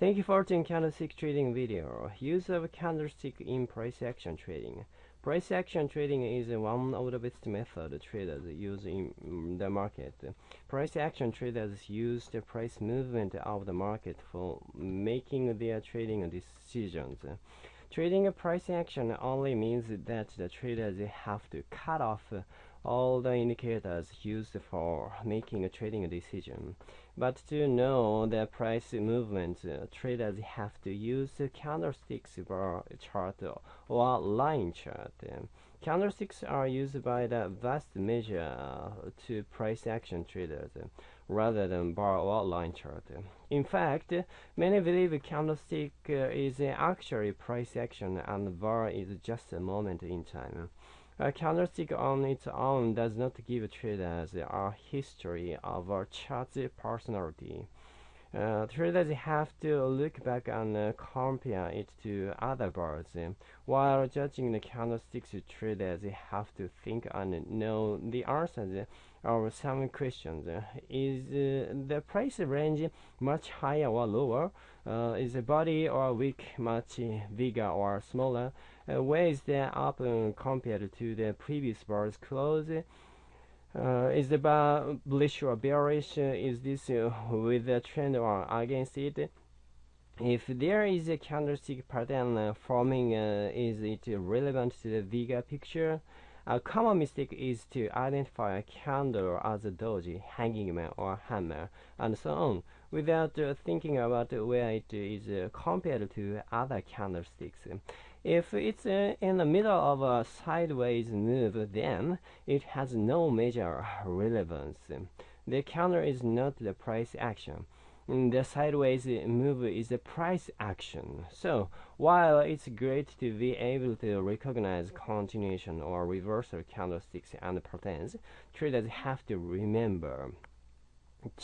Thank you for watching candlestick trading video. Use of candlestick in price action trading. Price action trading is one of the best method traders use in the market. Price action traders use the price movement of the market for making their trading decisions. Trading a price action only means that the traders have to cut off all the indicators used for making a trading decision. But to know the price movement, uh, traders have to use candlesticks bar chart or line chart. Candlesticks are used by the vast measure to price action traders rather than bar or line chart. In fact, many believe candlestick is actually price action and bar is just a moment in time. A candlestick on its own does not give traders a history of a chart's personality. Uh, traders have to look back and uh, compare it to other bars. While judging the candlesticks, traders have to think and know the answers of some questions. Is uh, the price range much higher or lower? Uh, is the body or wick much bigger or smaller? Uh, where is the up compared to the previous bar's close? Uh, is the bar bullish or bearish? Uh, is this uh, with the trend or against it? If there is a candlestick pattern uh, forming, uh, is it relevant to the bigger picture? A common mistake is to identify a candle as a doji, hanging man, or hammer, and so on, without uh, thinking about where it is compared to other candlesticks. If it's uh, in the middle of a sideways move, then it has no major relevance. The candle is not the price action. The sideways move is a price action. So, while it's great to be able to recognize continuation or reversal candlesticks and patterns, traders have to remember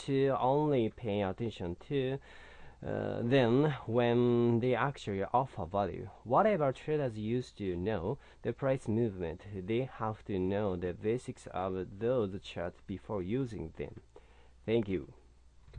to only pay attention to uh, then when they actually offer value. Whatever traders used to know the price movement, they have to know the basics of those charts before using them. Thank you.